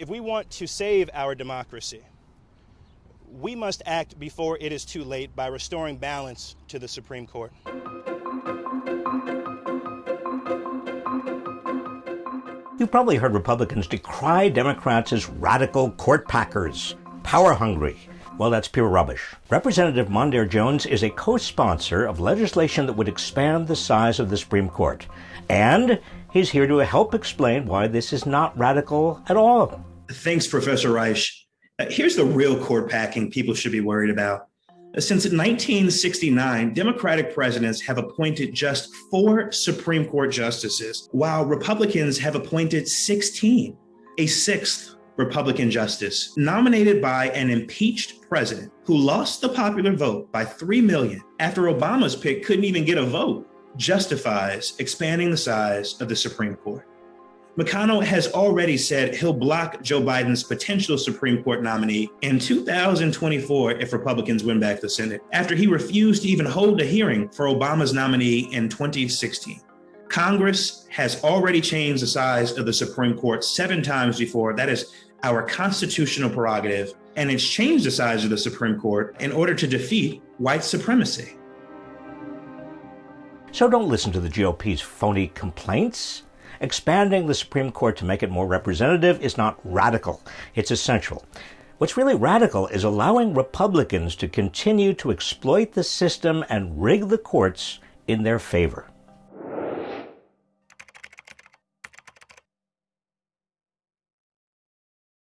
If we want to save our democracy, we must act before it is too late by restoring balance to the Supreme Court. You've probably heard Republicans decry Democrats as radical court packers, power hungry. Well, that's pure rubbish. Representative Mondaire Jones is a co sponsor of legislation that would expand the size of the Supreme Court. And he's here to help explain why this is not radical at all. Thanks, Professor Reich. Uh, here's the real court packing people should be worried about. Since 1969, Democratic presidents have appointed just four Supreme Court justices, while Republicans have appointed 16, a sixth Republican justice, nominated by an impeached president who lost the popular vote by 3 million after Obama's pick couldn't even get a vote, justifies expanding the size of the Supreme Court. McConnell has already said he'll block Joe Biden's potential Supreme Court nominee in 2024 if Republicans win back the Senate, after he refused to even hold a hearing for Obama's nominee in 2016. Congress has already changed the size of the Supreme Court seven times before. That is our constitutional prerogative, and it's changed the size of the Supreme Court in order to defeat white supremacy. So don't listen to the GOP's phony complaints. Expanding the Supreme Court to make it more representative is not radical, it's essential. What's really radical is allowing Republicans to continue to exploit the system and rig the courts in their favor.